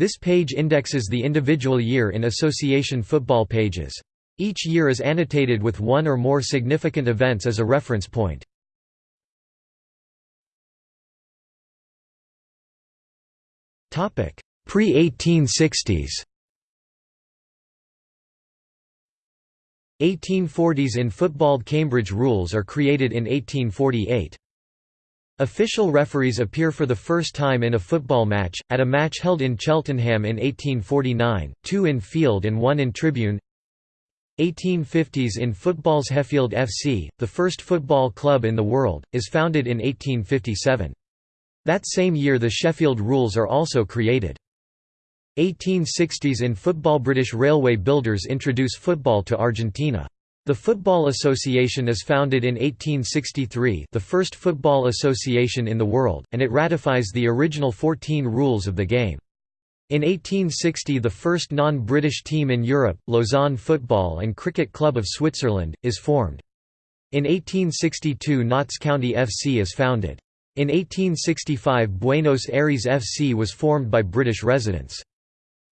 This page indexes the individual year in association football pages. Each year is annotated with one or more significant events as a reference point. Pre-1860s 1840s in football Cambridge rules are created in 1848. Official referees appear for the first time in a football match, at a match held in Cheltenham in 1849, two in field and one in tribune 1850s in football's Sheffield FC, the first football club in the world, is founded in 1857. That same year the Sheffield rules are also created. 1860s in football British railway builders introduce football to Argentina. The Football Association is founded in 1863 the first football association in the world, and it ratifies the original 14 rules of the game. In 1860 the first non-British team in Europe, Lausanne Football and Cricket Club of Switzerland, is formed. In 1862 Notts County FC is founded. In 1865 Buenos Aires FC was formed by British residents.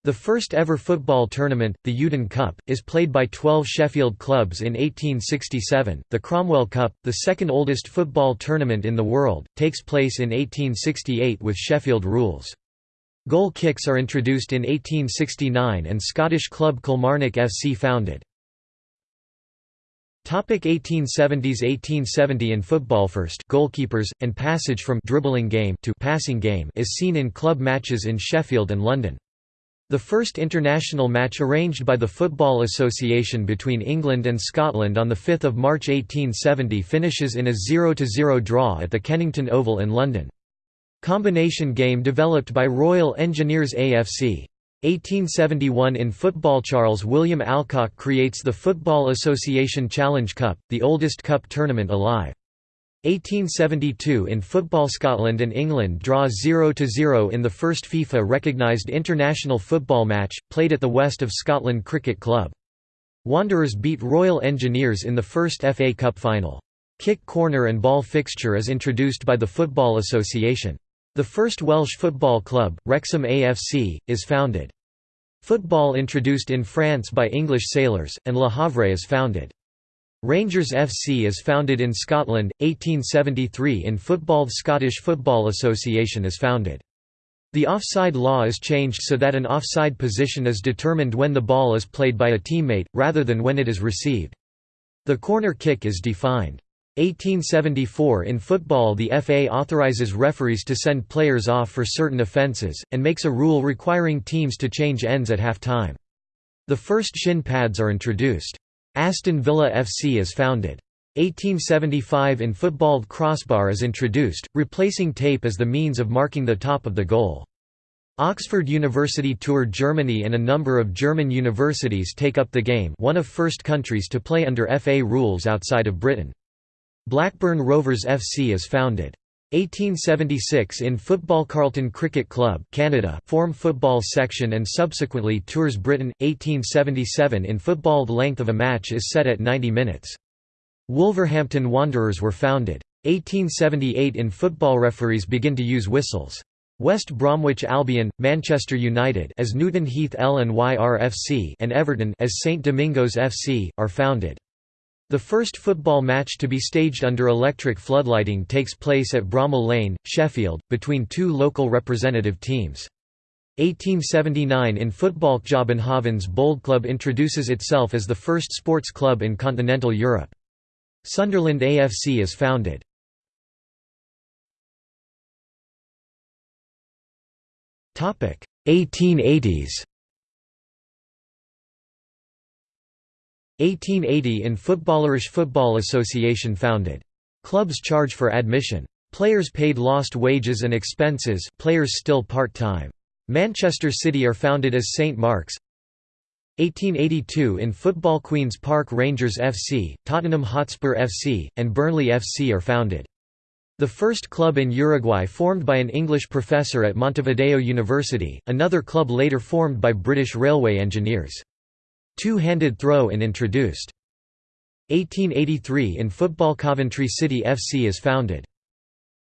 The first ever football tournament, the Youdan Cup, is played by 12 Sheffield clubs in 1867. The Cromwell Cup, the second oldest football tournament in the world, takes place in 1868 with Sheffield rules. Goal kicks are introduced in 1869 and Scottish club Kilmarnock FC founded. 1870s 1870 in football first goalkeepers, and passage from dribbling game to passing game is seen in club matches in Sheffield and London. The first international match arranged by the Football Association between England and Scotland on 5 March 1870 finishes in a 0–0 draw at the Kennington Oval in London. Combination game developed by Royal Engineers AFC. 1871 in football Charles William Alcock creates the Football Association Challenge Cup, the oldest cup tournament alive. 1872 in football Scotland and England draw 0–0 in the first FIFA-recognised international football match, played at the West of Scotland Cricket Club. Wanderers beat Royal Engineers in the first FA Cup final. Kick corner and ball fixture is introduced by the Football Association. The first Welsh football club, Wrexham AFC, is founded. Football introduced in France by English sailors, and Le Havre is founded. Rangers FC is founded in Scotland, 1873 in football The Scottish Football Association is founded. The offside law is changed so that an offside position is determined when the ball is played by a teammate, rather than when it is received. The corner kick is defined. 1874 In football the FA authorizes referees to send players off for certain offences, and makes a rule requiring teams to change ends at half-time. The first shin pads are introduced. Aston Villa FC is founded. 1875 in football crossbar is introduced, replacing tape as the means of marking the top of the goal. Oxford University toured Germany and a number of German universities take up the game one of first countries to play under FA rules outside of Britain. Blackburn Rovers FC is founded. 1876 in football Carlton Cricket Club Canada form football section and subsequently tours Britain 1877 in football the length of a match is set at 90 minutes. Wolverhampton Wanderers were founded. 1878 in football referees begin to use whistles. West Bromwich Albion Manchester United as Newton Heath LNYR and Everton as St Domingos FC are founded the first football match to be staged under electric floodlighting takes place at Bramall Lane, Sheffield, between two local representative teams. 1879 in football Kjøbenhavn's Bold Club introduces itself as the first sports club in continental Europe. Sunderland AFC is founded. Topic 1880s 1880 in football Irish Football Association founded. Clubs charge for admission. Players paid lost wages and expenses players still part-time. Manchester City are founded as St Mark's 1882 in football Queen's Park Rangers FC, Tottenham Hotspur FC, and Burnley FC are founded. The first club in Uruguay formed by an English professor at Montevideo University, another club later formed by British railway engineers. Two-handed throw-in introduced. 1883 in football Coventry City FC is founded.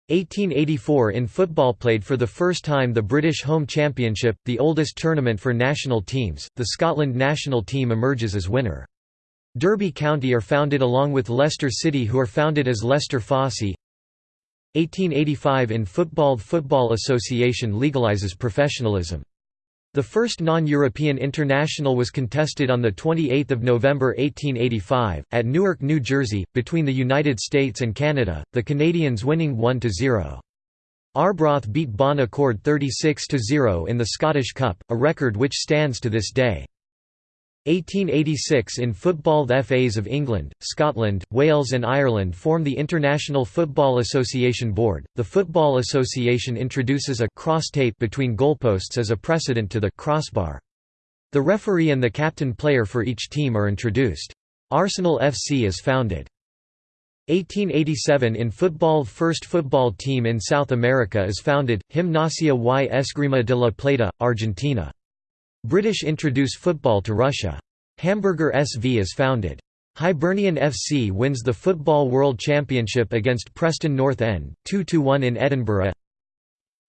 1884 in football played for the first time the British Home Championship, the oldest tournament for national teams, the Scotland national team emerges as winner. Derby County are founded along with Leicester City who are founded as Leicester Fosse 1885 in football Football Association legalizes professionalism. The first non-European international was contested on 28 November 1885, at Newark, New Jersey, between the United States and Canada, the Canadians winning 1–0. Arbroath beat Bon Accord 36–0 in the Scottish Cup, a record which stands to this day. 1886 in football The FAs of England, Scotland, Wales and Ireland form the International Football Association Board. The Football Association introduces a cross tape between goalposts as a precedent to the crossbar. The referee and the captain player for each team are introduced. Arsenal FC is founded. 1887 in football First football team in South America is founded, Gimnasia y Esgrima de la Plata, Argentina. British introduce football to Russia. Hamburger SV is founded. Hibernian FC wins the Football World Championship against Preston North End, 2–1 in Edinburgh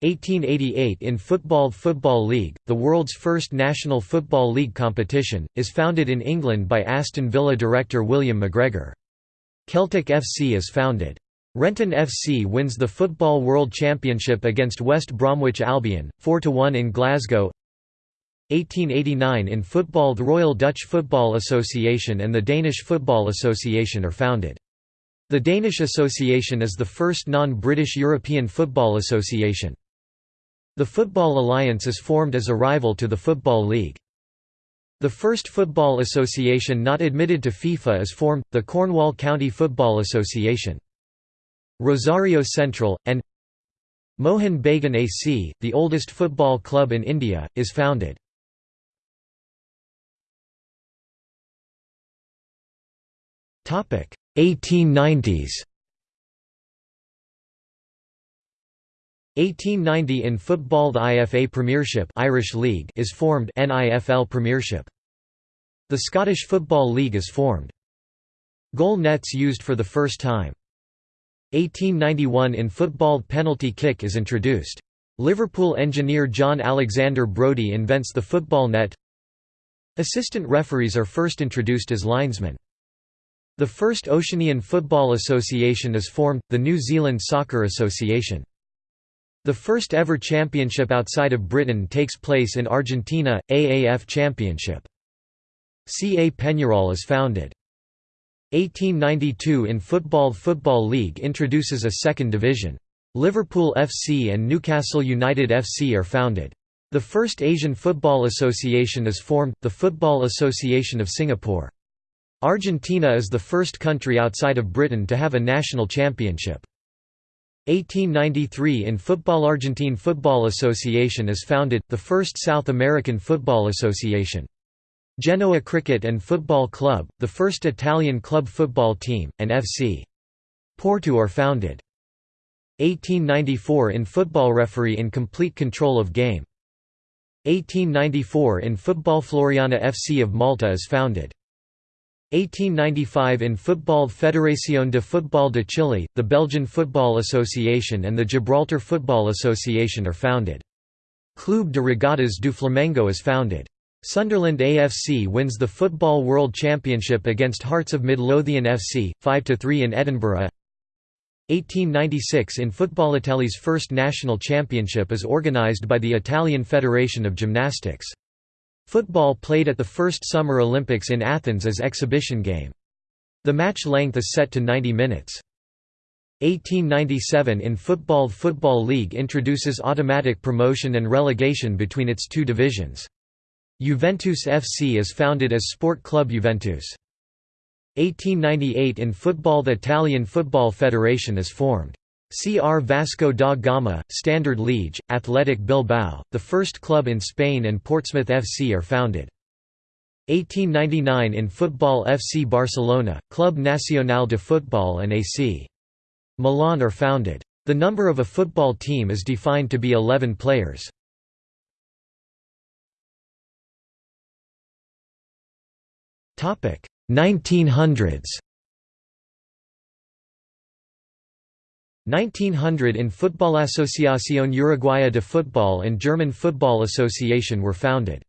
1888 in Football Football League, the world's first national football league competition, is founded in England by Aston Villa director William McGregor. Celtic FC is founded. Renton FC wins the Football World Championship against West Bromwich Albion, 4–1 in Glasgow 1889 in football The Royal Dutch Football Association and the Danish Football Association are founded. The Danish Association is the first non-British European football association. The Football Alliance is formed as a rival to the Football League. The first football association not admitted to FIFA is formed, the Cornwall County Football Association. Rosario Central, and Mohun Bagan AC, the oldest football club in India, is founded. 1890s 1890 in football the IFA Premiership Irish League is formed NIFL Premiership. The Scottish Football League is formed. Goal nets used for the first time. 1891 in football penalty kick is introduced. Liverpool engineer John Alexander Brodie invents the football net. Assistant referees are first introduced as linesmen. The first Oceanian Football Association is formed, the New Zealand Soccer Association. The first ever championship outside of Britain takes place in Argentina, AAF Championship. CA Peñarol is founded. 1892 in football Football League introduces a second division. Liverpool FC and Newcastle United FC are founded. The first Asian Football Association is formed, the Football Association of Singapore. Argentina is the first country outside of Britain to have a national championship. 1893 in football Argentine Football Association is founded, the first South American football association. Genoa Cricket and Football Club, the first Italian club football team, and FC. Porto are founded. 1894 in football referee in complete control of game. 1894 in football Floriana FC of Malta is founded. 1895 in football Fédération de Football de Chile, the Belgian Football Association and the Gibraltar Football Association are founded. Clube de Regatas do Flamengo is founded. Sunderland AFC wins the Football World Championship against Hearts of Midlothian FC, 5–3 in Edinburgh 1896 in football Italy's first national championship is organised by the Italian Federation of Gymnastics. Football played at the first Summer Olympics in Athens as exhibition game. The match length is set to 90 minutes. 1897 in football Football League introduces automatic promotion and relegation between its two divisions. Juventus FC is founded as Sport Club Juventus. 1898 in football The Italian Football Federation is formed. CR Vasco da Gama, Standard Liege, Athletic Bilbao, the first club in Spain and Portsmouth FC are founded. 1899 in football FC Barcelona, Club Nacional de Football and AC. Milan are founded. The number of a football team is defined to be 11 players. Topic 1900s 1900 in Football Asociación Uruguaya de Fútbol and German Football Association were founded.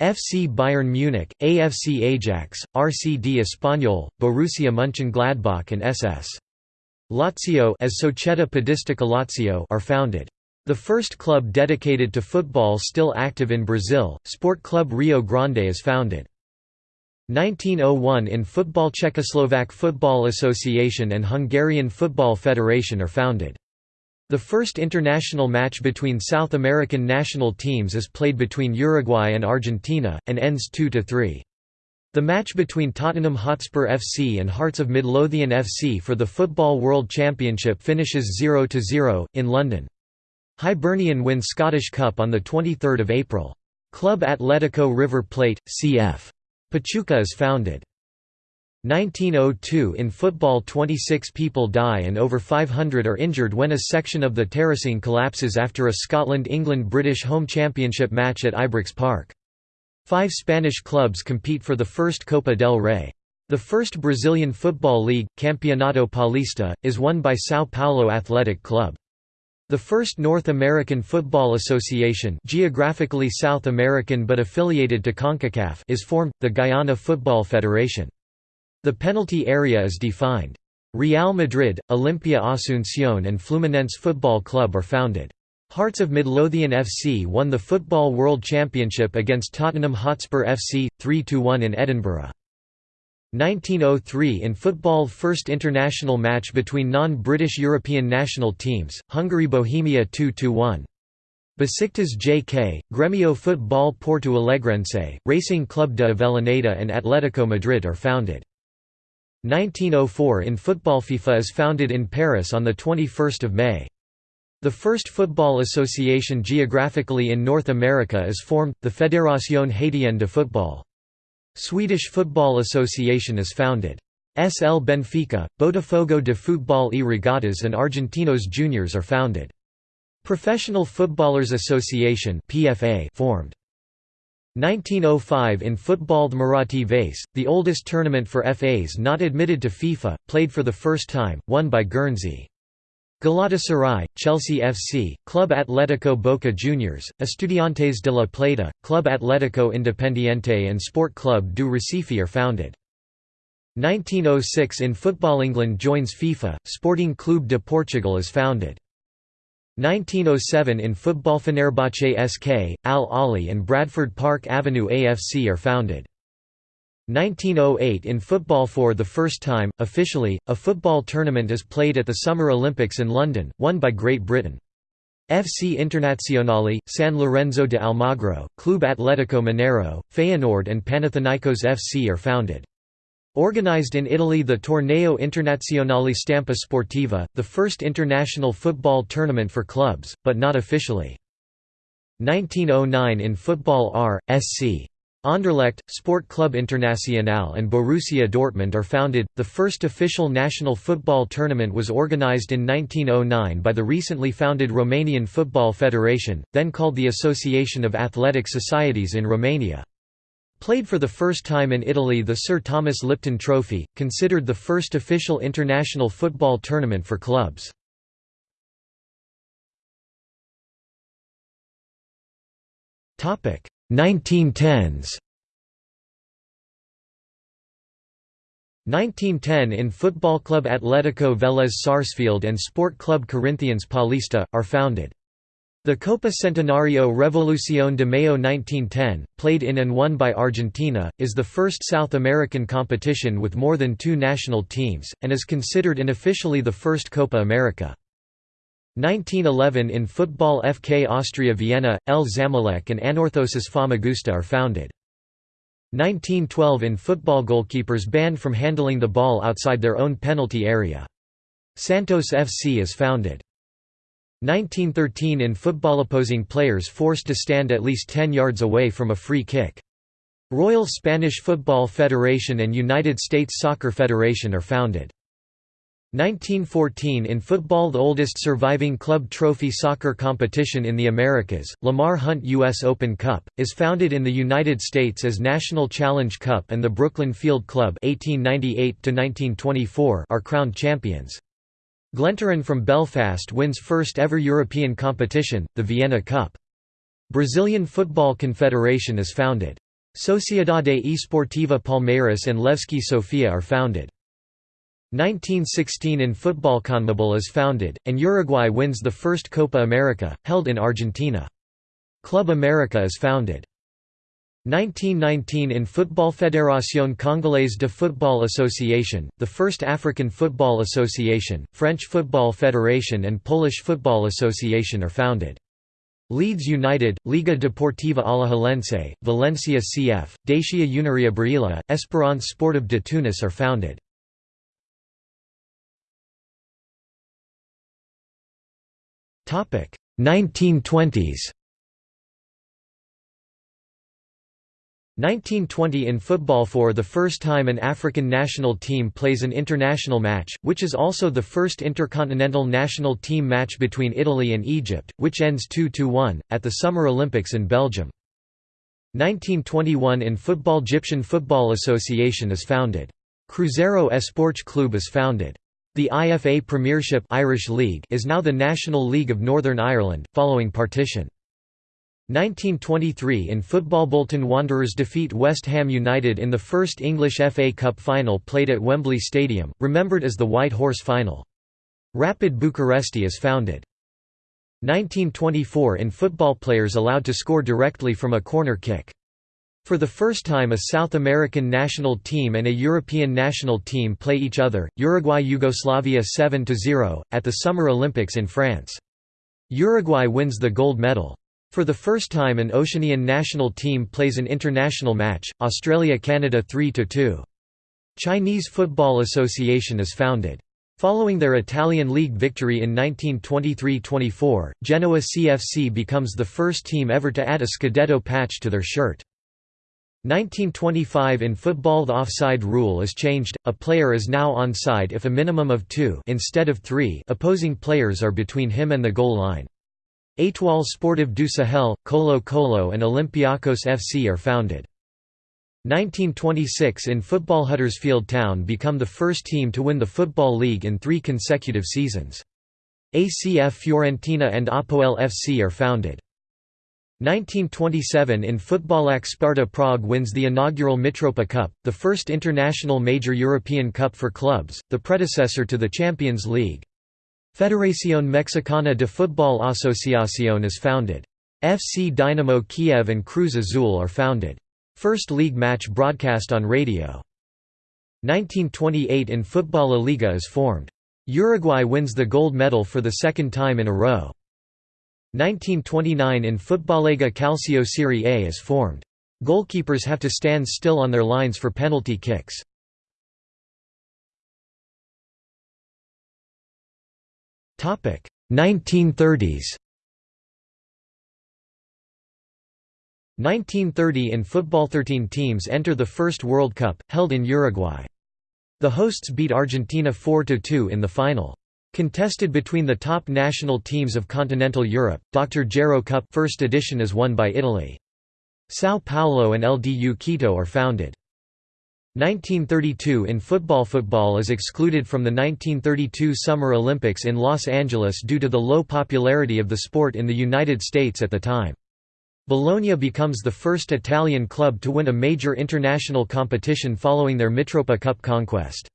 FC Bayern Munich, AFC Ajax, RCD Espanyol, Borussia Mönchengladbach and SS. Lazio as Società Podistica Lazio are founded. The first club dedicated to football still active in Brazil, Sport Club Rio Grande is founded. 1901 in football Czechoslovak Football Association and Hungarian Football Federation are founded. The first international match between South American national teams is played between Uruguay and Argentina, and ends 2–3. The match between Tottenham Hotspur FC and Hearts of Midlothian FC for the Football World Championship finishes 0–0, in London. Hibernian win Scottish Cup on 23 April. Club Atletico River Plate, cf. Pachuca is founded. 1902 In football 26 people die and over 500 are injured when a section of the terracing collapses after a Scotland-England-British home championship match at Ibrox Park. Five Spanish clubs compete for the first Copa del Rey. The first Brazilian football league, Campeonato Paulista, is won by São Paulo Athletic Club. The first North American Football Association geographically South American but affiliated to CONCACAF is formed, the Guyana Football Federation. The penalty area is defined. Real Madrid, Olimpia Asunción and Fluminense Football Club are founded. Hearts of Midlothian FC won the Football World Championship against Tottenham Hotspur FC, 3–1 in Edinburgh. 1903 in football first international match between non-British European national teams, Hungary-Bohemia 2–1. Besiktas JK, Gremio Futebol Porto Alegrense, Racing Club de Avellaneda and Atletico Madrid are founded. 1904 in football FIFA is founded in Paris on 21 May. The first football association geographically in North America is formed, the Fédération Haitienne de Football. Swedish Football Association is founded. SL Benfica, Botafogo de Futebol e Regatas and Argentinos Juniors are founded. Professional Footballers Association PFA formed. 1905 in Football the Muratti Vase, the oldest tournament for FAs not admitted to FIFA, played for the first time, won by Guernsey. Galatasaray, Chelsea FC, Club Atlético Boca Juniors, Estudiantes de la Plata, Club Atlético Independiente and Sport Club do Recife are founded. 1906 in football England joins FIFA, Sporting Clube de Portugal is founded. 1907 in football Fenerbahce SK, Al Ahly and Bradford Park Avenue AFC are founded. 1908 in football for the first time, officially, a football tournament is played at the Summer Olympics in London, won by Great Britain. FC Internazionale, San Lorenzo de Almagro, Club Atletico Mineiro, Feyenoord and Panathinaikos FC are founded. Organized in Italy the Torneo Internazionale Stampa Sportiva, the first international football tournament for clubs, but not officially. 1909 in football R. SC. Anderlecht, Sport Club Internacional and Borussia Dortmund are founded. The first official national football tournament was organized in 1909 by the recently founded Romanian Football Federation, then called the Association of Athletic Societies in Romania. Played for the first time in Italy the Sir Thomas Lipton Trophy, considered the first official international football tournament for clubs. Topic 1910s 1910 in Football Club Atlético Vélez Sarsfield and Sport Club Corinthians Paulista, are founded. The Copa Centenario Revolución de Mayo 1910, played in and won by Argentina, is the first South American competition with more than two national teams, and is considered unofficially the first Copa America. 1911 in football FK Austria Vienna, El Zamalek and Anorthosis Famagusta are founded. 1912 in football goalkeepers banned from handling the ball outside their own penalty area. Santos FC is founded. 1913 in football opposing players forced to stand at least 10 yards away from a free kick. Royal Spanish Football Federation and United States Soccer Federation are founded. 1914 in football The oldest surviving club trophy soccer competition in the Americas, Lamar Hunt U.S. Open Cup, is founded in the United States as National Challenge Cup and the Brooklyn Field Club 1898 are crowned champions. Glentoran from Belfast wins first ever European competition, the Vienna Cup. Brazilian Football Confederation is founded. Sociedade Esportiva Palmeiras and Levski Sofia are founded. 1916 in football CONMEBOL is founded, and Uruguay wins the first Copa America, held in Argentina. Club America is founded. 1919 in Football Fédération Congolaise de Football Association, the first African Football Association, French Football Federation and Polish Football Association are founded. Leeds United, Liga Deportiva Alajuelense, Valencia CF, Dacia Uniria Brila, Esperance Sportive de Tunis are founded. Topic 1920s 1920 in football for the first time an African national team plays an international match, which is also the first intercontinental national team match between Italy and Egypt, which ends 2–1, at the Summer Olympics in Belgium. 1921 in football Egyptian Football Association is founded. Cruzeiro Esporte Clube is founded. The IFA Premiership Irish League is now the National League of Northern Ireland, following partition. 1923 in football Bolton Wanderers defeat West Ham United in the first English FA Cup final played at Wembley Stadium, remembered as the White Horse Final. Rapid Bucharesti is founded. 1924 in football players allowed to score directly from a corner kick. For the first time a South American national team and a European national team play each other, Uruguay–Yugoslavia 7–0, at the Summer Olympics in France. Uruguay wins the gold medal. For the first time an Oceanian national team plays an international match, Australia–Canada 3–2. Chinese Football Association is founded. Following their Italian league victory in 1923–24, Genoa CFC becomes the first team ever to add a Scudetto patch to their shirt. 1925 in football the offside rule is changed, a player is now onside if a minimum of two instead of three opposing players are between him and the goal line. Étoile Sportive du Sahel, Colo Colo and Olympiacos FC are founded. 1926 in football Huddersfield Town become the first team to win the Football League in three consecutive seasons. ACF Fiorentina and Apoel FC are founded. 1927 in football AC Sparta Prague wins the inaugural Mitropa Cup, the first international major European cup for clubs, the predecessor to the Champions League. Federación Mexicana de Fútbol Asociación is founded. FC Dynamo Kiev and Cruz Azul are founded. First league match broadcast on radio. 1928 in Football La Liga is formed. Uruguay wins the gold medal for the second time in a row. 1929 in football Lega Calcio Serie A is formed. Goalkeepers have to stand still on their lines for penalty kicks. Topic 1930s. 1930 in football 13 teams enter the first World Cup, held in Uruguay. The hosts beat Argentina 4–2 in the final. Contested between the top national teams of continental Europe, Dr. Gero Cup first edition is won by Italy. São Paulo and LDU Quito are founded. 1932 in football Football is excluded from the 1932 Summer Olympics in Los Angeles due to the low popularity of the sport in the United States at the time. Bologna becomes the first Italian club to win a major international competition following their Mitropa Cup conquest.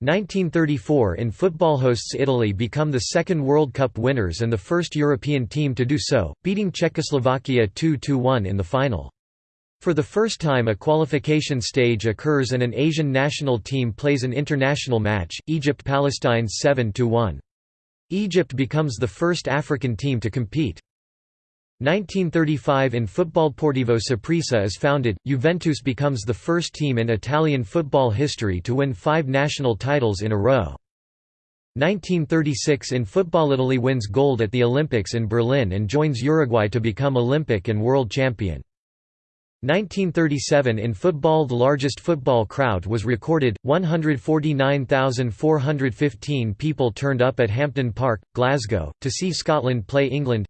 1934 in football hosts Italy become the second World Cup winners and the first European team to do so, beating Czechoslovakia 2–1 in the final. For the first time a qualification stage occurs and an Asian national team plays an international match, Egypt–Palestine 7–1. Egypt becomes the first African team to compete. 1935 in football Portivo Saprissa is founded, Juventus becomes the first team in Italian football history to win five national titles in a row. 1936 in football Italy wins gold at the Olympics in Berlin and joins Uruguay to become Olympic and world champion. 1937 in football The largest football crowd was recorded, 149,415 people turned up at Hampden Park, Glasgow, to see Scotland play England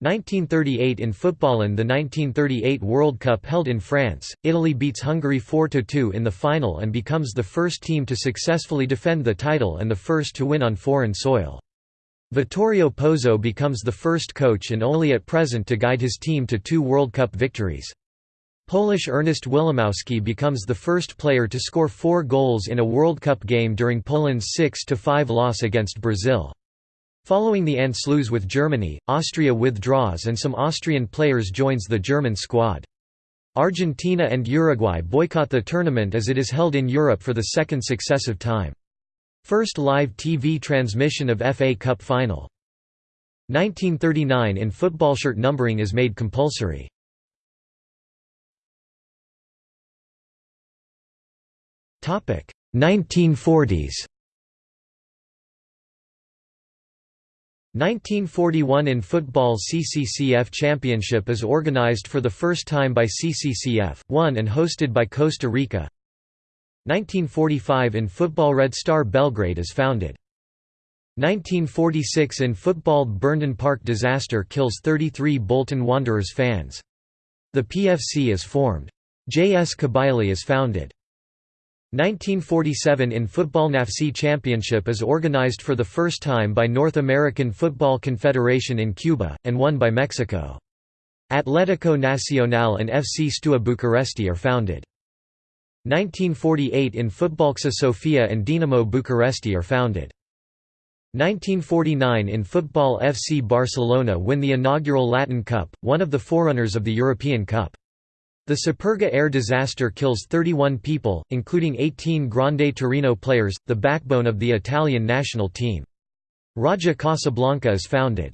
1938 in football in the 1938 World Cup held in France, Italy beats Hungary 4–2 in the final and becomes the first team to successfully defend the title and the first to win on foreign soil. Vittorio Pozzo becomes the first coach and only at present to guide his team to two World Cup victories. Polish Ernest Wilimowski becomes the first player to score four goals in a World Cup game during Poland's 6–5 loss against Brazil. Following the Anschluss with Germany, Austria withdraws and some Austrian players joins the German squad. Argentina and Uruguay boycott the tournament as it is held in Europe for the second successive time. First live TV transmission of FA Cup final. 1939 in football shirt numbering is made compulsory. Topic 1940s 1941 in football CCCF Championship is organized for the first time by CCCF, won and hosted by Costa Rica. 1945 in football Red Star Belgrade is founded. 1946 in football Burnden Park disaster kills 33 Bolton Wanderers fans. The PFC is formed. J.S. Kabylie is founded. 1947 in Football NAFC Championship is organized for the first time by North American Football Confederation in Cuba, and won by Mexico. Atlético Nacional and FC Steaua Bucuresti are founded. 1948 in Footballksa Sofia and Dinamo Bucuresti are founded. 1949 in football FC Barcelona win the inaugural Latin Cup, one of the forerunners of the European Cup. The Superga air disaster kills 31 people, including 18 Grande Torino players, the backbone of the Italian national team. Raja Casablanca is founded.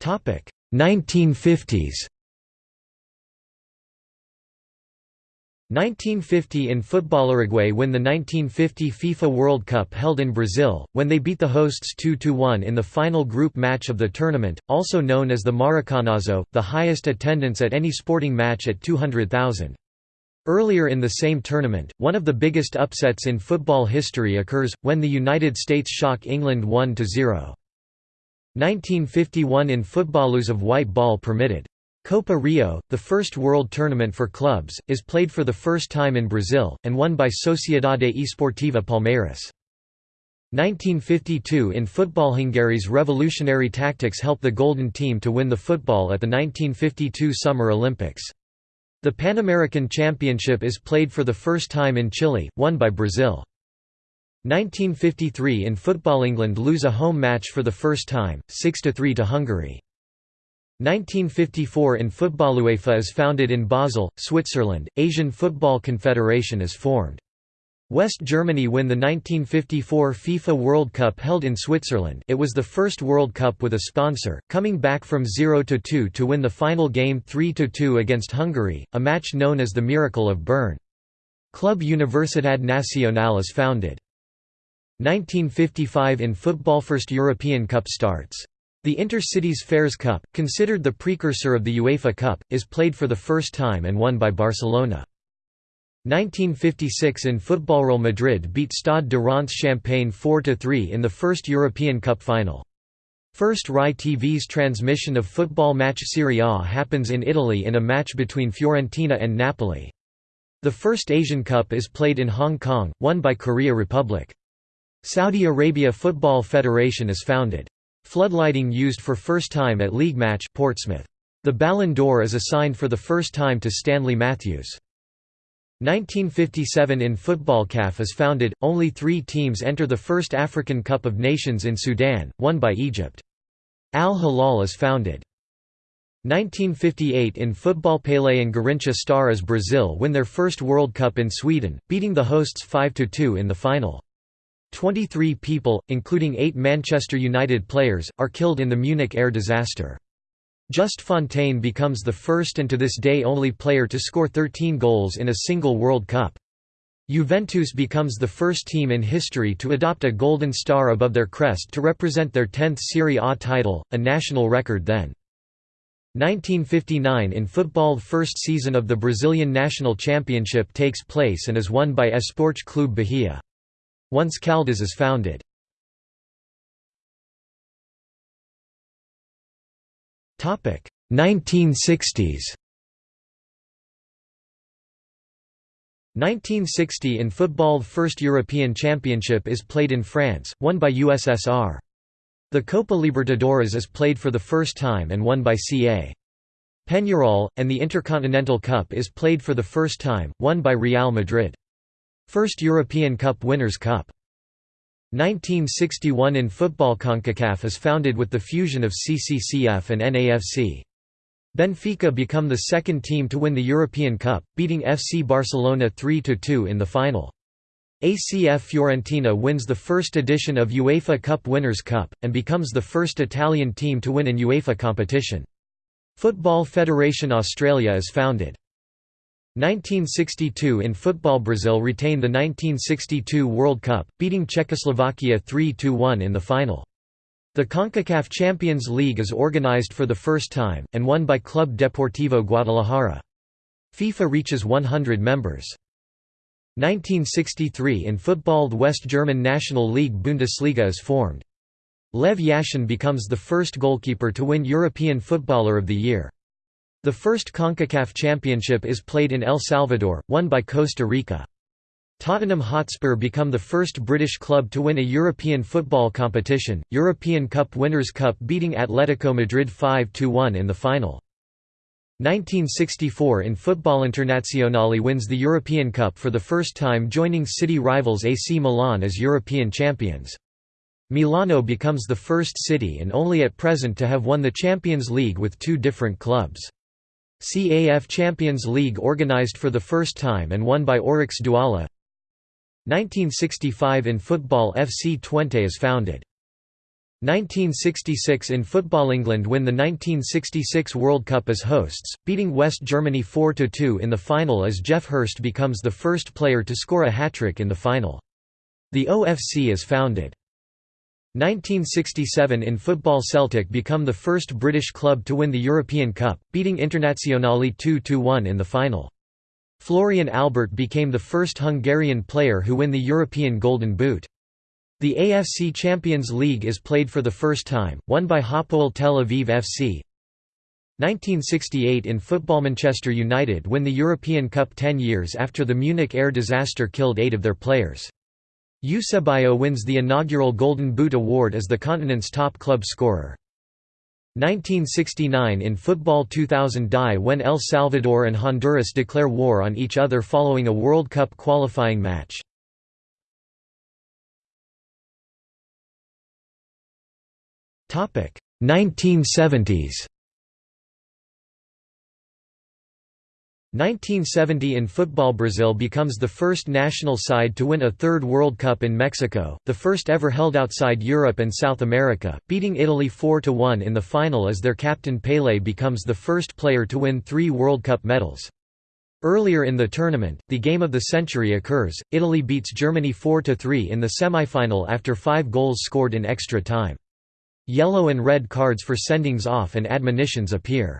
Topic 1950s 1950 in football Uruguay win the 1950 FIFA World Cup held in Brazil, when they beat the hosts 2–1 in the final group match of the tournament, also known as the Maracanazo, the highest attendance at any sporting match at 200,000. Earlier in the same tournament, one of the biggest upsets in football history occurs, when the United States shock England 1–0. 1951 in football use of white ball permitted. Copa Rio, the first world tournament for clubs, is played for the first time in Brazil, and won by Sociedade Esportiva Palmeiras. 1952 in football Hungary's revolutionary tactics helped the Golden Team to win the football at the 1952 Summer Olympics. The Pan American Championship is played for the first time in Chile, won by Brazil. 1953 in football England lose a home match for the first time, 6–3 to Hungary. 1954 in football UEFA is founded in Basel, Switzerland, Asian Football Confederation is formed. West Germany win the 1954 FIFA World Cup held in Switzerland it was the first World Cup with a sponsor, coming back from 0 to 2 to win the final game 3–2 against Hungary, a match known as the Miracle of Bern. Club Universidad Nacional is founded. 1955 in football First European Cup starts. The Intercities Fairs Cup, considered the precursor of the UEFA Cup, is played for the first time and won by Barcelona. 1956 in football Real Madrid beat Stade de Reims Champagne 4–3 in the first European Cup final. First RAI TV's transmission of football match Serie A happens in Italy in a match between Fiorentina and Napoli. The first Asian Cup is played in Hong Kong, won by Korea Republic. Saudi Arabia Football Federation is founded. Floodlighting used for first time at league match Portsmouth. The Ballon d'Or is assigned for the first time to Stanley Matthews. 1957 in football CAF is founded, only three teams enter the first African Cup of Nations in Sudan, won by Egypt. Al Hilal is founded. 1958 in football Pelé and Garrincha star as Brazil win their first World Cup in Sweden, beating the hosts 5–2 in the final. 23 people, including eight Manchester United players, are killed in the Munich air disaster. Just Fontaine becomes the first and to this day only player to score 13 goals in a single World Cup. Juventus becomes the first team in history to adopt a golden star above their crest to represent their 10th Serie A title, a national record then. 1959 in football first season of the Brazilian National Championship takes place and is won by Esporte Clube Bahia once Caldas is founded. Topic 1960s 1960 in football first European championship is played in France, won by USSR. The Copa Libertadores is played for the first time and won by CA. Peñarol, and the Intercontinental Cup is played for the first time, won by Real Madrid. First European Cup Winners' Cup. 1961 in football CONCACAF is founded with the fusion of CCCF and NAFC. Benfica become the second team to win the European Cup, beating FC Barcelona 3–2 in the final. ACF Fiorentina wins the first edition of UEFA Cup Winners' Cup, and becomes the first Italian team to win an UEFA competition. Football Federation Australia is founded. 1962 in football Brazil retain the 1962 World Cup, beating Czechoslovakia 3–1 in the final. The CONCACAF Champions League is organized for the first time, and won by Club Deportivo Guadalajara. FIFA reaches 100 members. 1963 in football the West German National League Bundesliga is formed. Lev Yashin becomes the first goalkeeper to win European Footballer of the Year. The first CONCACAF championship is played in El Salvador, won by Costa Rica. Tottenham Hotspur become the first British club to win a European football competition, European Cup Winners' Cup beating Atletico Madrid 5–1 in the final. 1964 in Football Internazionale wins the European Cup for the first time joining city rivals AC Milan as European champions. Milano becomes the first city and only at present to have won the Champions League with two different clubs. CAF Champions League organized for the first time and won by Oryx Douala 1965 in football FC Twente is founded. 1966 in football England win the 1966 World Cup as hosts, beating West Germany 4–2 in the final as Geoff Hurst becomes the first player to score a hat-trick in the final. The OFC is founded. 1967 in football Celtic become the first British club to win the European Cup, beating Internazionale 2–1 in the final. Florian Albert became the first Hungarian player who win the European Golden Boot. The AFC Champions League is played for the first time, won by Hapoel Tel Aviv FC. 1968 in football Manchester United win the European Cup 10 years after the Munich air disaster killed eight of their players. Eusebio wins the inaugural Golden Boot award as the continent's top club scorer. 1969 in football 2000 die when El Salvador and Honduras declare war on each other following a World Cup qualifying match. Topic 1970s 1970 in football Brazil becomes the first national side to win a third World Cup in Mexico, the first ever held outside Europe and South America, beating Italy 4–1 in the final as their captain Pelé becomes the first player to win three World Cup medals. Earlier in the tournament, the game of the century occurs, Italy beats Germany 4–3 in the semifinal after five goals scored in extra time. Yellow and red cards for sendings off and admonitions appear.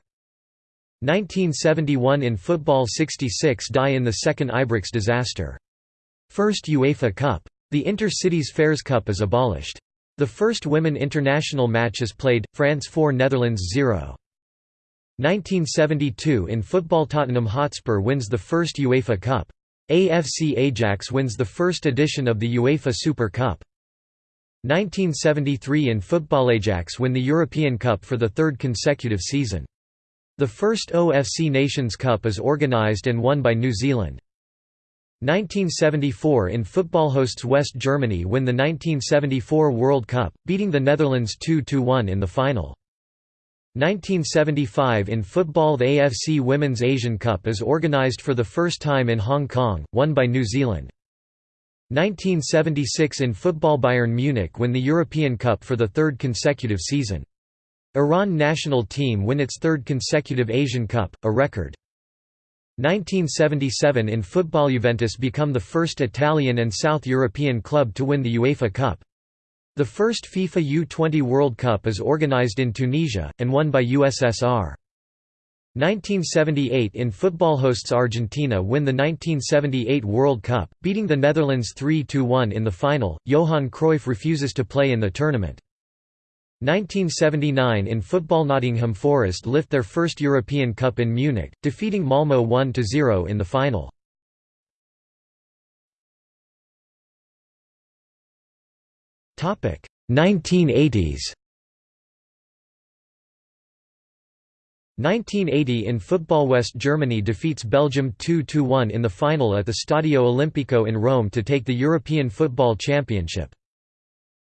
1971 in football 66 die in the second Ibrox disaster. First UEFA Cup. The Inter-Cities Fairs Cup is abolished. The first women international match is played, France 4 Netherlands 0. 1972 in football Tottenham Hotspur wins the first UEFA Cup. AFC Ajax wins the first edition of the UEFA Super Cup. 1973 in football Ajax win the European Cup for the third consecutive season. The first OFC Nations Cup is organised and won by New Zealand. 1974 in football hosts West Germany win the 1974 World Cup, beating the Netherlands 2–1 in the final. 1975 in football The AFC Women's Asian Cup is organised for the first time in Hong Kong, won by New Zealand. 1976 in football Bayern Munich win the European Cup for the third consecutive season. Iran national team win its third consecutive Asian Cup, a record. 1977 in football Juventus become the first Italian and South European club to win the UEFA Cup. The first FIFA U20 World Cup is organized in Tunisia, and won by USSR. 1978 in football hosts Argentina win the 1978 World Cup, beating the Netherlands 3–1 in the final. Johan Cruyff refuses to play in the tournament. 1979 in football Nottingham Forest lift their first European Cup in Munich, defeating Malmö 1–0 in the final. Topic 1980s. 1980 in football West Germany defeats Belgium 2–1 in the final at the Stadio Olimpico in Rome to take the European Football Championship.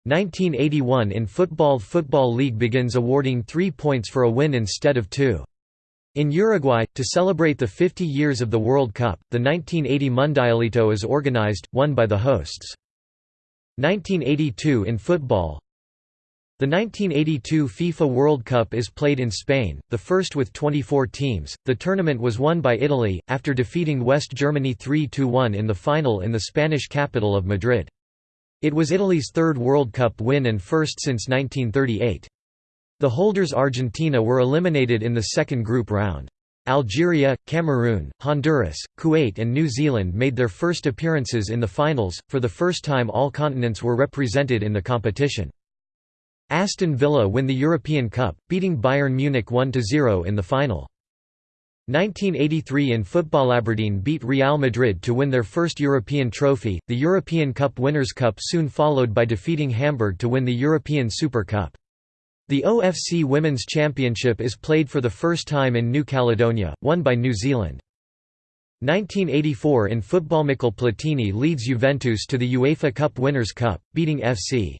1981 in football Football League begins awarding three points for a win instead of two. In Uruguay, to celebrate the 50 years of the World Cup, the 1980 Mundialito is organized, won by the hosts. 1982 in football The 1982 FIFA World Cup is played in Spain, the first with 24 teams. The tournament was won by Italy, after defeating West Germany 3–1 in the final in the Spanish capital of Madrid. It was Italy's third World Cup win and first since 1938. The holders Argentina were eliminated in the second group round. Algeria, Cameroon, Honduras, Kuwait and New Zealand made their first appearances in the finals, for the first time all continents were represented in the competition. Aston Villa win the European Cup, beating Bayern Munich 1–0 in the final. 1983 in football Aberdeen beat Real Madrid to win their first European trophy, the European Cup Winners' Cup soon followed by defeating Hamburg to win the European Super Cup. The OFC Women's Championship is played for the first time in New Caledonia, won by New Zealand. 1984 in football Michel Platini leads Juventus to the UEFA Cup Winners' Cup, beating FC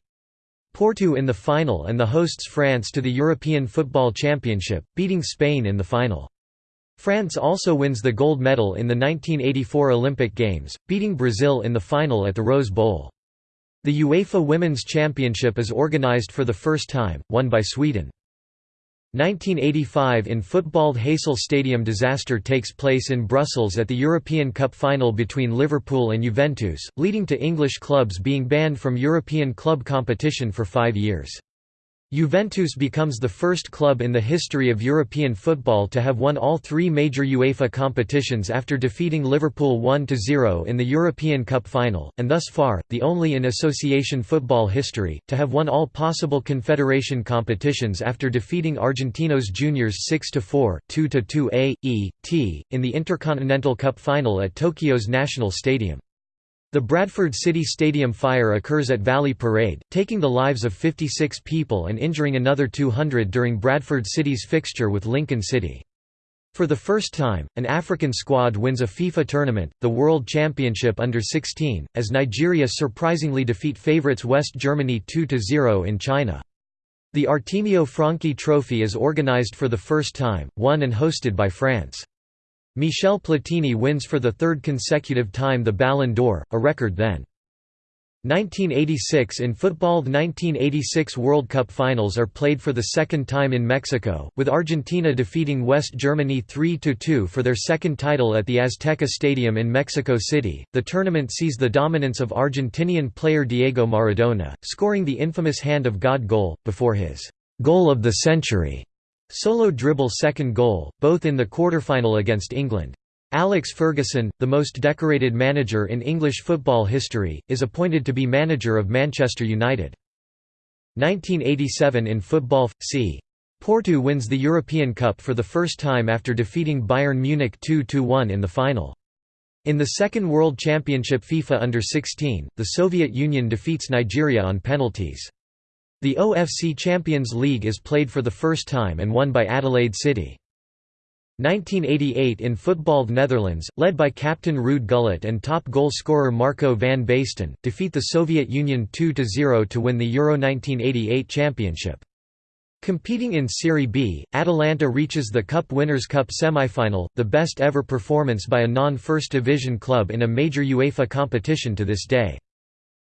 Porto in the final and the hosts France to the European Football Championship, beating Spain in the final. France also wins the gold medal in the 1984 Olympic Games, beating Brazil in the final at the Rose Bowl. The UEFA Women's Championship is organised for the first time, won by Sweden. 1985 in football Heysel Stadium disaster takes place in Brussels at the European Cup final between Liverpool and Juventus, leading to English clubs being banned from European club competition for five years. Juventus becomes the first club in the history of European football to have won all three major UEFA competitions after defeating Liverpool 1–0 in the European Cup final, and thus far, the only in association football history, to have won all possible confederation competitions after defeating Argentinos Juniors 6–4, 2–2 A, E, T, in the Intercontinental Cup final at Tokyo's National Stadium. The Bradford City Stadium fire occurs at Valley Parade, taking the lives of 56 people and injuring another 200 during Bradford City's fixture with Lincoln City. For the first time, an African squad wins a FIFA tournament, the World Championship Under 16, as Nigeria surprisingly defeat favourites West Germany 2–0 in China. The Artemio Franchi Trophy is organised for the first time, won and hosted by France. Michel Platini wins for the third consecutive time the Ballon d'Or, a record then. 1986 In football The 1986 World Cup finals are played for the second time in Mexico, with Argentina defeating West Germany 3–2 for their second title at the Azteca Stadium in Mexico City. The tournament sees the dominance of Argentinian player Diego Maradona, scoring the infamous Hand of God goal, before his «goal of the century» Solo dribble second goal, both in the quarterfinal against England. Alex Ferguson, the most decorated manager in English football history, is appointed to be manager of Manchester United. 1987 in football c. Porto wins the European Cup for the first time after defeating Bayern Munich 2–1 in the final. In the second World Championship FIFA Under-16, the Soviet Union defeats Nigeria on penalties. The OFC Champions League is played for the first time and won by Adelaide City. 1988 in football The Netherlands, led by captain Ruud Gullit and top goal scorer Marco van Basten, defeat the Soviet Union 2–0 to win the Euro 1988 championship. Competing in Serie B, Atalanta reaches the Cup Winners' Cup semi-final, the best ever performance by a non-First Division club in a major UEFA competition to this day.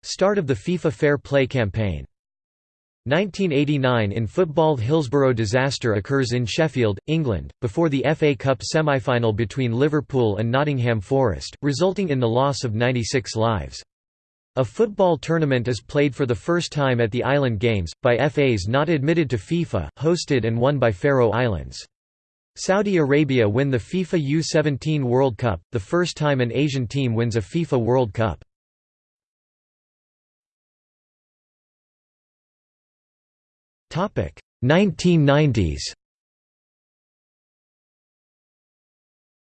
Start of the FIFA Fair Play campaign 1989 in football Hillsborough disaster occurs in Sheffield, England, before the FA Cup semi-final between Liverpool and Nottingham Forest, resulting in the loss of 96 lives. A football tournament is played for the first time at the Island Games, by FAs not admitted to FIFA, hosted and won by Faroe Islands. Saudi Arabia win the FIFA U-17 World Cup, the first time an Asian team wins a FIFA World Cup. 1990s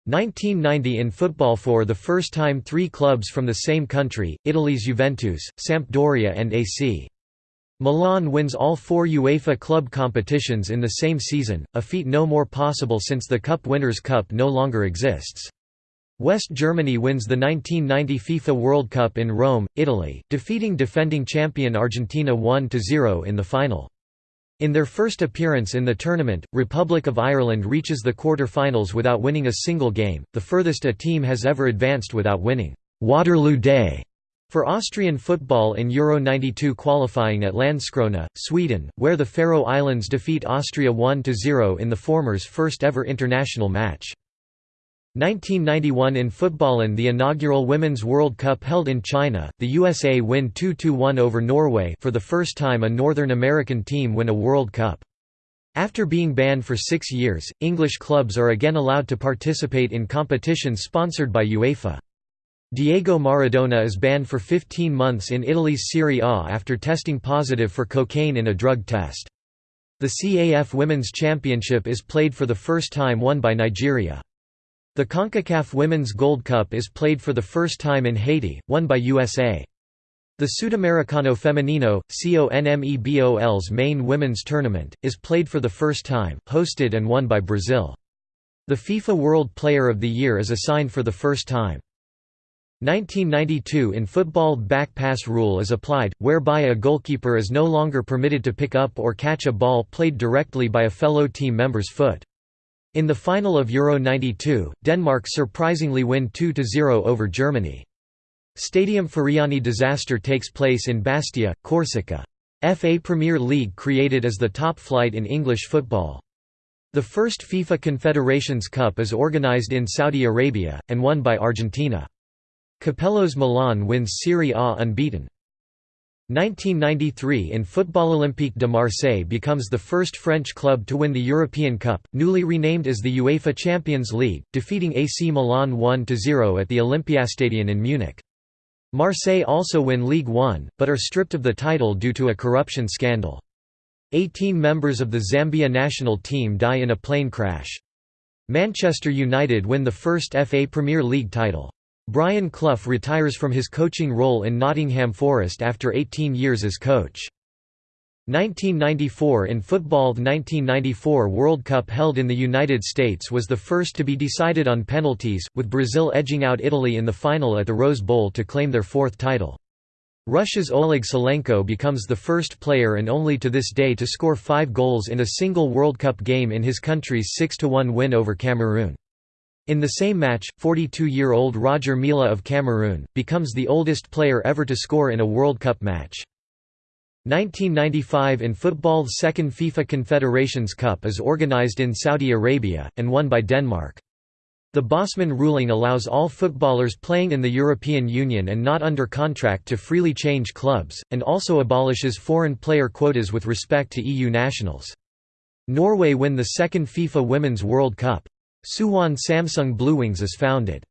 1990 in football for the first time three clubs from the same country, Italy's Juventus, Sampdoria and AC. Milan wins all four UEFA club competitions in the same season, a feat no more possible since the Cup Winners' Cup no longer exists. West Germany wins the 1990 FIFA World Cup in Rome, Italy, defeating defending champion Argentina 1–0 in the final. In their first appearance in the tournament, Republic of Ireland reaches the quarter-finals without winning a single game, the furthest a team has ever advanced without winning Waterloo Day for Austrian football in Euro 92 qualifying at Landskrona, Sweden, where the Faroe Islands defeat Austria 1–0 in the former's first ever international match. 1991 in football in the inaugural Women's World Cup held in China, the USA win 2–1 over Norway for the first time a Northern American team win a World Cup. After being banned for six years, English clubs are again allowed to participate in competitions sponsored by UEFA. Diego Maradona is banned for 15 months in Italy's Serie A after testing positive for cocaine in a drug test. The CAF Women's Championship is played for the first time won by Nigeria. The CONCACAF Women's Gold Cup is played for the first time in Haiti, won by USA. The Sudamericano Femenino, CONMEBOL's main women's tournament, is played for the first time, hosted and won by Brazil. The FIFA World Player of the Year is assigned for the first time. 1992 in football back pass rule is applied, whereby a goalkeeper is no longer permitted to pick up or catch a ball played directly by a fellow team member's foot. In the final of Euro 92, Denmark surprisingly win 2–0 over Germany. Stadium Furiani disaster takes place in Bastia, Corsica. FA Premier League created as the top flight in English football. The first FIFA Confederations Cup is organised in Saudi Arabia, and won by Argentina. Capello's Milan wins Serie A unbeaten. 1993 in Football Olympique de Marseille becomes the first French club to win the European Cup, newly renamed as the UEFA Champions League, defeating AC Milan 1–0 at the Olympiastadion in Munich. Marseille also win League One, but are stripped of the title due to a corruption scandal. 18 members of the Zambia national team die in a plane crash. Manchester United win the first FA Premier League title. Brian Clough retires from his coaching role in Nottingham Forest after 18 years as coach. 1994 In football The 1994 World Cup held in the United States was the first to be decided on penalties, with Brazil edging out Italy in the final at the Rose Bowl to claim their fourth title. Russia's Oleg Salenko becomes the first player and only to this day to score five goals in a single World Cup game in his country's 6–1 win over Cameroon. In the same match, 42-year-old Roger Milla of Cameroon, becomes the oldest player ever to score in a World Cup match. 1995 in football's second FIFA Confederations Cup is organized in Saudi Arabia, and won by Denmark. The Bosman ruling allows all footballers playing in the European Union and not under contract to freely change clubs, and also abolishes foreign player quotas with respect to EU nationals. Norway win the second FIFA Women's World Cup. Suwon Samsung Bluewings is founded.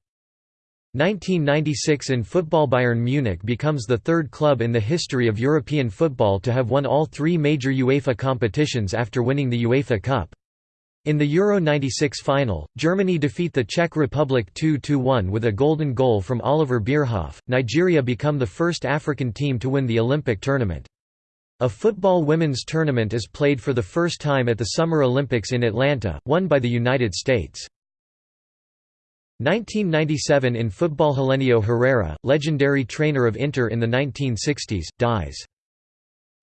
1996 in football Bayern Munich becomes the third club in the history of European football to have won all three major UEFA competitions after winning the UEFA Cup. In the Euro 96 final, Germany defeat the Czech Republic 2–1 with a golden goal from Oliver Bierhoff. Nigeria become the first African team to win the Olympic tournament. A football women's tournament is played for the first time at the Summer Olympics in Atlanta, won by the United States. 1997 in football Helenio Herrera, legendary trainer of Inter in the 1960s, dies.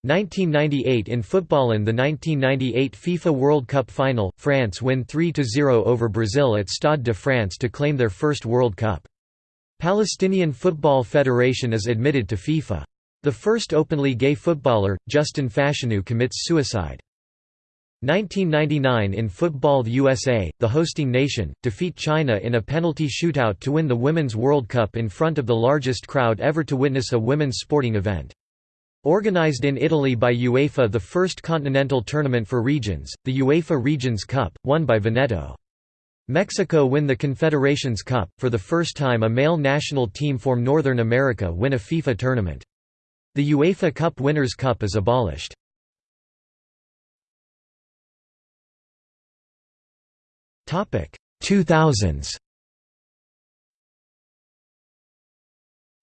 1998 in football in the 1998 FIFA World Cup final, France win 3–0 over Brazil at Stade de France to claim their first World Cup. Palestinian Football Federation is admitted to FIFA. The first openly gay footballer, Justin Fashanu commits suicide. 1999 in football the USA, the hosting nation, defeat China in a penalty shootout to win the Women's World Cup in front of the largest crowd ever to witness a women's sporting event. Organized in Italy by UEFA the first continental tournament for regions, the UEFA Regions Cup, won by Veneto. Mexico win the Confederations Cup, for the first time a male national team from Northern America win a FIFA tournament. The UEFA Cup Winners' Cup is abolished. Topic 2000s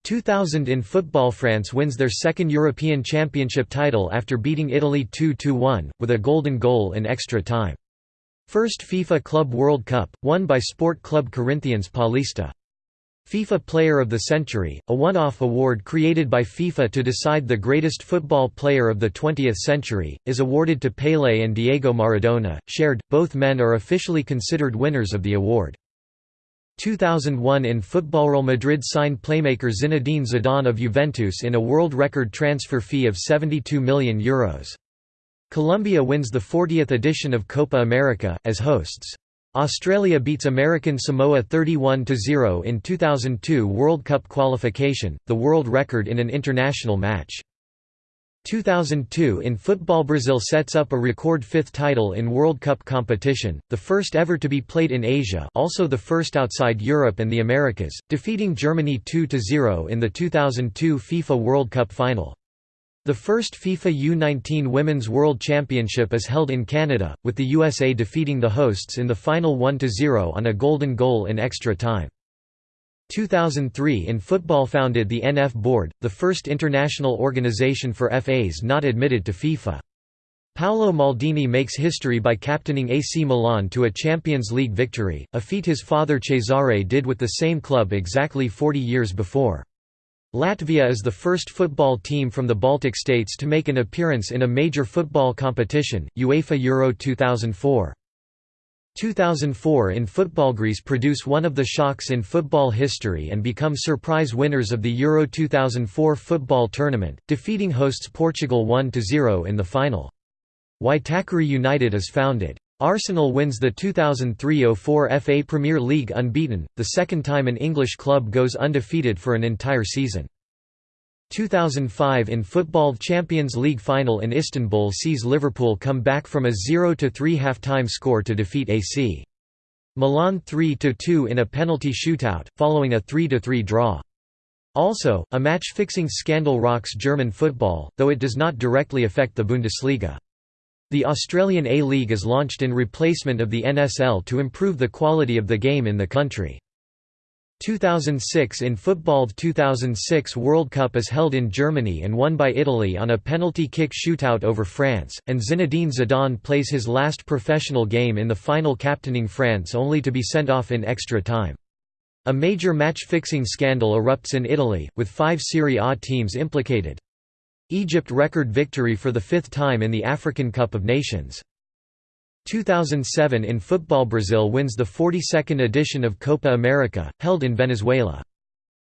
2000 in football France wins their second European Championship title after beating Italy 2-1, with a golden goal in extra time. First FIFA Club World Cup, won by Sport Club Corinthians Paulista. FIFA Player of the Century, a one-off award created by FIFA to decide the greatest football player of the 20th century, is awarded to Pelé and Diego Maradona, shared, both men are officially considered winners of the award. 2001 in football Real Madrid signed playmaker Zinedine Zidane of Juventus in a world record transfer fee of €72 million. Euros. Colombia wins the 40th edition of Copa America, as hosts. Australia beats American Samoa 31–0 in 2002 World Cup qualification, the world record in an international match. 2002 in football Brazil sets up a record fifth title in World Cup competition, the first ever to be played in Asia also the first outside Europe and the Americas, defeating Germany 2–0 in the 2002 FIFA World Cup final. The first FIFA U-19 Women's World Championship is held in Canada, with the USA defeating the hosts in the final 1–0 on a golden goal in extra time. 2003 in football founded the NF Board, the first international organization for FAs not admitted to FIFA. Paolo Maldini makes history by captaining AC Milan to a Champions League victory, a feat his father Cesare did with the same club exactly 40 years before. Latvia is the first football team from the Baltic states to make an appearance in a major football competition, UEFA Euro 2004. 2004 in football Greece produce one of the shocks in football history and become surprise winners of the Euro 2004 football tournament, defeating hosts Portugal 1–0 in the final. Waitakere United is founded. Arsenal wins the 2003–04 FA Premier League unbeaten, the second time an English club goes undefeated for an entire season. 2005 in Football Champions League final in Istanbul sees Liverpool come back from a 0–3 half-time score to defeat AC. Milan 3–2 in a penalty shootout, following a 3–3 draw. Also, a match-fixing scandal rocks German football, though it does not directly affect the Bundesliga. The Australian A-League is launched in replacement of the NSL to improve the quality of the game in the country. 2006 in football 2006 World Cup is held in Germany and won by Italy on a penalty kick shootout over France, and Zinedine Zidane plays his last professional game in the final captaining France only to be sent off in extra time. A major match-fixing scandal erupts in Italy, with five Serie A teams implicated. Egypt record victory for the fifth time in the African Cup of Nations. 2007 in football Brazil wins the 42nd edition of Copa America, held in Venezuela.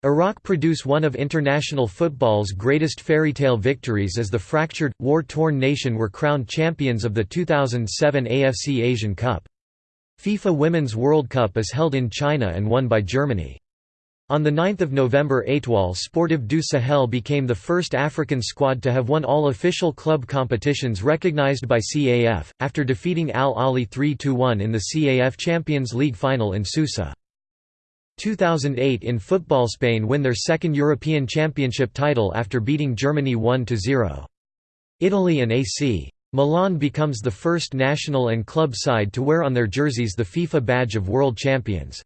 Iraq produce one of international football's greatest fairy tale victories as the fractured, war-torn nation were crowned champions of the 2007 AFC Asian Cup. FIFA Women's World Cup is held in China and won by Germany. On 9 November Étoile Sportive du Sahel became the first African squad to have won all official club competitions recognized by CAF, after defeating Al Ahly 3–1 in the CAF Champions League final in Susa. 2008 in football Spain win their second European Championship title after beating Germany 1–0. Italy and AC. Milan becomes the first national and club side to wear on their jerseys the FIFA badge of world champions.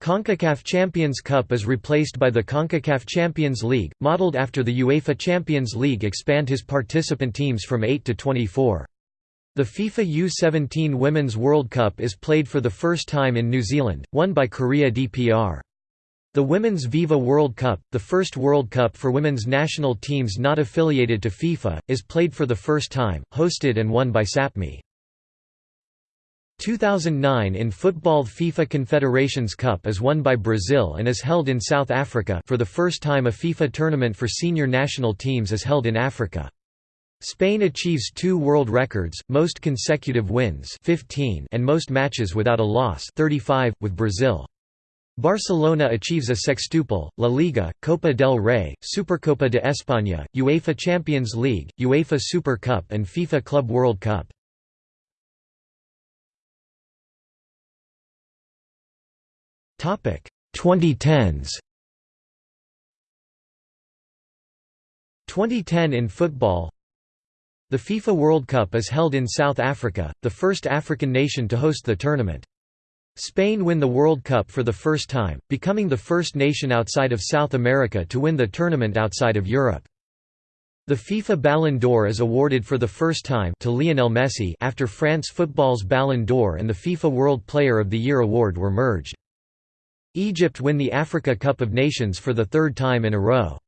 CONCACAF Champions Cup is replaced by the CONCACAF Champions League, modeled after the UEFA Champions League expand his participant teams from 8 to 24. The FIFA U-17 Women's World Cup is played for the first time in New Zealand, won by Korea DPR. The Women's Viva World Cup, the first World Cup for women's national teams not affiliated to FIFA, is played for the first time, hosted and won by SAPMI. 2009 in football FIFA Confederations Cup is won by Brazil and is held in South Africa for the first time a FIFA tournament for senior national teams is held in Africa. Spain achieves two world records, most consecutive wins 15 and most matches without a loss 35, with Brazil. Barcelona achieves a sextuple, La Liga, Copa del Rey, Supercopa de España, UEFA Champions League, UEFA Super Cup and FIFA Club World Cup. 2010s 2010 in football The FIFA World Cup is held in South Africa, the first African nation to host the tournament. Spain win the World Cup for the first time, becoming the first nation outside of South America to win the tournament outside of Europe. The FIFA Ballon d'Or is awarded for the first time to Lionel Messi after France Football's Ballon d'Or and the FIFA World Player of the Year award were merged. Egypt win the Africa Cup of Nations for the third time in a row.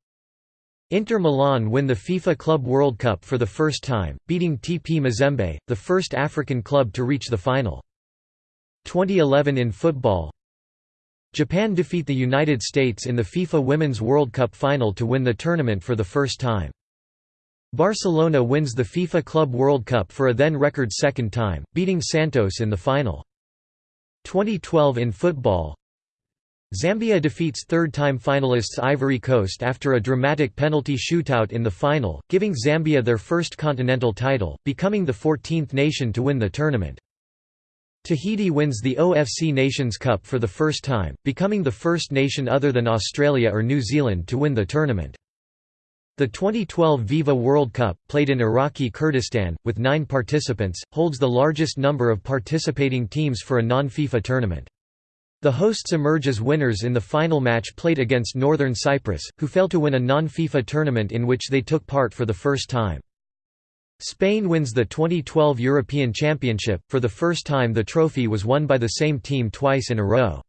Inter Milan win the FIFA Club World Cup for the first time, beating TP Mazembe, the first African club to reach the final. 2011 in football Japan defeat the United States in the FIFA Women's World Cup final to win the tournament for the first time. Barcelona wins the FIFA Club World Cup for a then record second time, beating Santos in the final. 2012 in football Zambia defeats third-time finalists Ivory Coast after a dramatic penalty shootout in the final, giving Zambia their first continental title, becoming the 14th nation to win the tournament. Tahiti wins the OFC Nations Cup for the first time, becoming the first nation other than Australia or New Zealand to win the tournament. The 2012 Viva World Cup, played in Iraqi Kurdistan, with nine participants, holds the largest number of participating teams for a non-FIFA tournament. The hosts emerge as winners in the final match played against Northern Cyprus, who failed to win a non-FIFA tournament in which they took part for the first time. Spain wins the 2012 European Championship, for the first time the trophy was won by the same team twice in a row.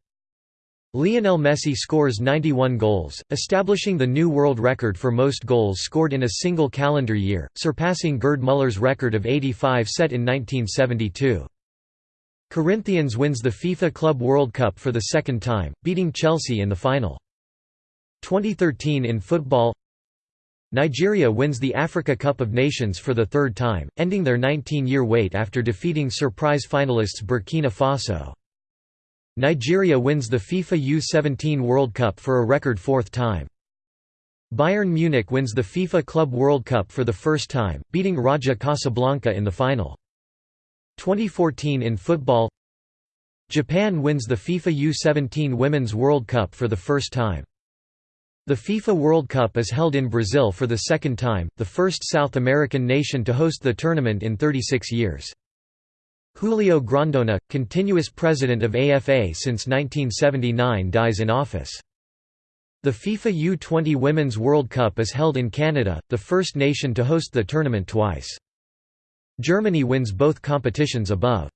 Lionel Messi scores 91 goals, establishing the new world record for most goals scored in a single calendar year, surpassing Gerd Muller's record of 85 set in 1972. Corinthians wins the FIFA Club World Cup for the second time, beating Chelsea in the final. 2013 in football Nigeria wins the Africa Cup of Nations for the third time, ending their 19-year wait after defeating surprise finalists Burkina Faso. Nigeria wins the FIFA U-17 World Cup for a record fourth time. Bayern Munich wins the FIFA Club World Cup for the first time, beating Raja Casablanca in the final. 2014 in football Japan wins the FIFA U-17 Women's World Cup for the first time. The FIFA World Cup is held in Brazil for the second time, the first South American nation to host the tournament in 36 years. Julio Grondona, continuous president of AFA since 1979 dies in office. The FIFA U-20 Women's World Cup is held in Canada, the first nation to host the tournament twice. Germany wins both competitions above.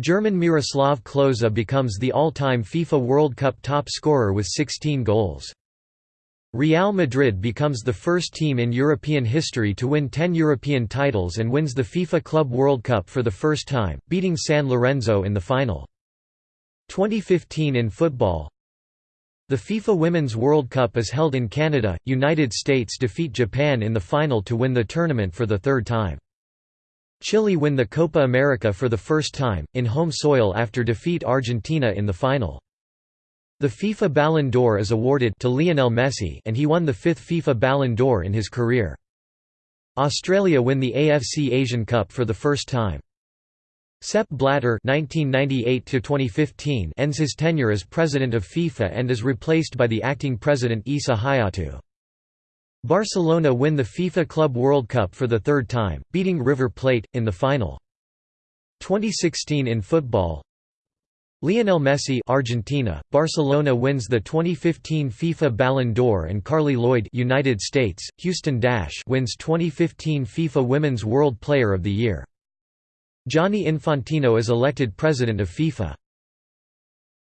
German Miroslav Klose becomes the all-time FIFA World Cup top scorer with 16 goals. Real Madrid becomes the first team in European history to win 10 European titles and wins the FIFA Club World Cup for the first time, beating San Lorenzo in the final. 2015 in football The FIFA Women's World Cup is held in Canada, United States defeat Japan in the final to win the tournament for the third time. Chile win the Copa America for the first time, in home soil after defeat Argentina in the final. The FIFA Ballon d'Or is awarded to Lionel Messi and he won the fifth FIFA Ballon d'Or in his career. Australia win the AFC Asian Cup for the first time. Sepp Blatter (1998–2015) ends his tenure as president of FIFA and is replaced by the acting president Issa Hayatou. Barcelona win the FIFA Club World Cup for the third time, beating River Plate in the final. 2016 in football, Lionel Messi Argentina, Barcelona wins the 2015 FIFA Ballon d'Or and Carli Lloyd United States, Houston Dash wins 2015 FIFA Women's World Player of the Year. Gianni Infantino is elected president of FIFA.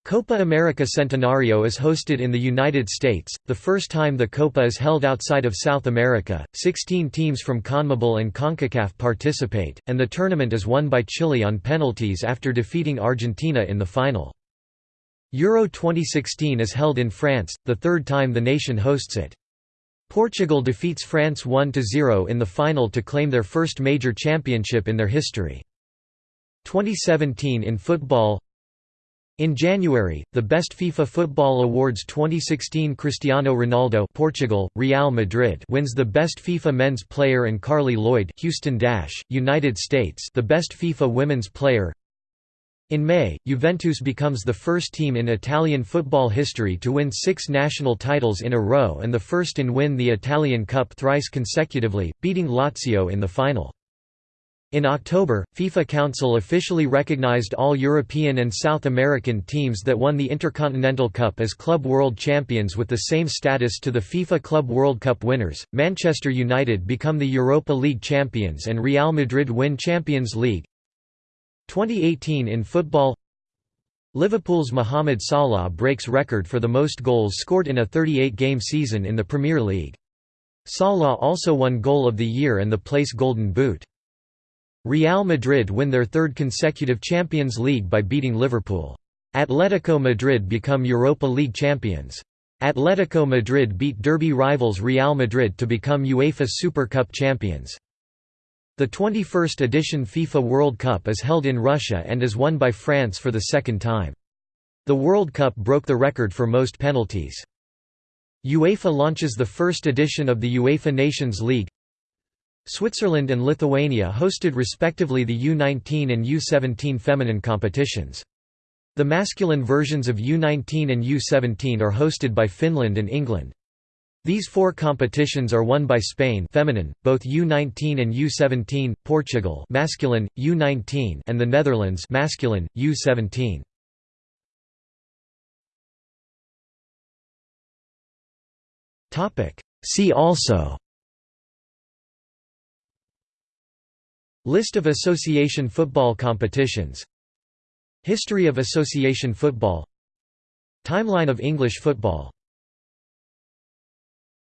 Copa America Centenario is hosted in the United States, the first time the Copa is held outside of South America. 16 teams from CONMEBOL and CONCACAF participate, and the tournament is won by Chile on penalties after defeating Argentina in the final. Euro 2016 is held in France, the third time the nation hosts it. Portugal defeats France 1–0 in the final to claim their first major championship in their history. 2017 in football in January, the Best FIFA Football Awards 2016 Cristiano Ronaldo Portugal, Real Madrid wins the Best FIFA Men's Player and Carli Lloyd Houston Dash, United States the Best FIFA Women's Player in May, Juventus becomes the first team in Italian football history to win six national titles in a row and the first in win the Italian Cup thrice consecutively, beating Lazio in the final. In October, FIFA Council officially recognized all European and South American teams that won the Intercontinental Cup as Club World Champions with the same status to the FIFA Club World Cup winners. Manchester United become the Europa League champions and Real Madrid win Champions League. 2018 in football Liverpool's Mohamed Salah breaks record for the most goals scored in a 38-game season in the Premier League. Salah also won Goal of the Year and the Place Golden Boot. Real Madrid win their third consecutive Champions League by beating Liverpool. Atletico Madrid become Europa League champions. Atletico Madrid beat derby rivals Real Madrid to become UEFA Super Cup champions. The 21st edition FIFA World Cup is held in Russia and is won by France for the second time. The World Cup broke the record for most penalties. UEFA launches the first edition of the UEFA Nations League Switzerland and Lithuania hosted respectively the U19 and U17 feminine competitions. The masculine versions of U19 and U17 are hosted by Finland and England. These four competitions are won by Spain feminine, both U19 and U17, Portugal masculine, U19 and the Netherlands masculine, U17. See also List of association football competitions. History of association football. Timeline of English football